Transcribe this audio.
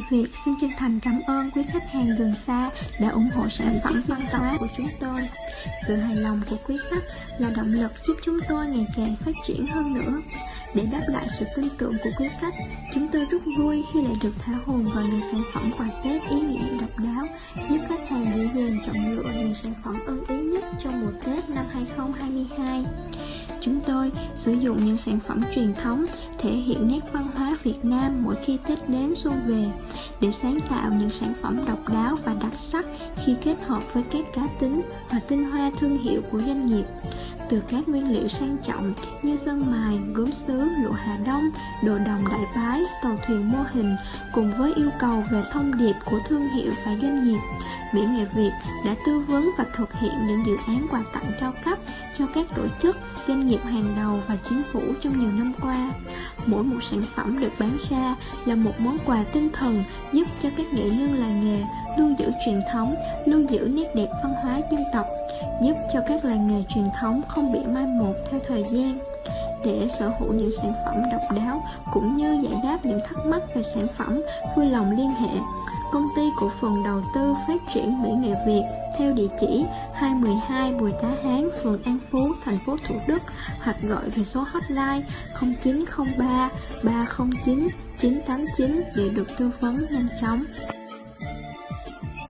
Người Việt xin chân thành cảm ơn quý khách hàng gần xa đã ủng hộ sản phẩm văn hóa của chúng tôi. Sự hài lòng của quý khách là động lực giúp chúng tôi ngày càng phát triển hơn nữa. Để đáp lại sự tin tưởng của quý khách, chúng tôi rất vui khi lại được thả hồn vào những sản phẩm quà Tết ý nghĩa độc đáo, giúp khách hàng dễ dàng chọn lựa những sản phẩm ưng ý nhất trong mùa Tết năm 2022. Chúng tôi sử dụng những sản phẩm truyền thống thể hiện nét văn hóa Việt Nam mỗi khi Tết đến xuân về, để sáng tạo những sản phẩm độc đáo và đặc sắc khi kết hợp với các cá tính và tinh hoa thương hiệu của doanh nghiệp từ các nguyên liệu sang trọng như dân mài, gốm sứ, lụa Hà Đông, đồ đồng đại bái, tàu thuyền mô hình cùng với yêu cầu về thông điệp của thương hiệu và doanh nghiệp. Mỹ Nghệ Việt đã tư vấn và thực hiện những dự án quà tặng cao cấp cho các tổ chức, doanh nghiệp hàng đầu và chính phủ trong nhiều năm qua. Mỗi một sản phẩm được bán ra là một món quà tinh thần giúp cho các nghệ nhân làng nghề lưu giữ truyền thống, lưu giữ nét đẹp văn hóa dân tộc giúp cho các làng nghề truyền thống không bị mai một theo thời gian để sở hữu những sản phẩm độc đáo cũng như giải đáp những thắc mắc về sản phẩm vui lòng liên hệ công ty cổ phần đầu tư phát triển Mỹ Nghệ Việt theo địa chỉ 212 Bùi Tá Hán, phường An Phú, thành phố Thủ Đức hoặc gọi về số hotline 0903 309 989 để được tư vấn nhanh chóng.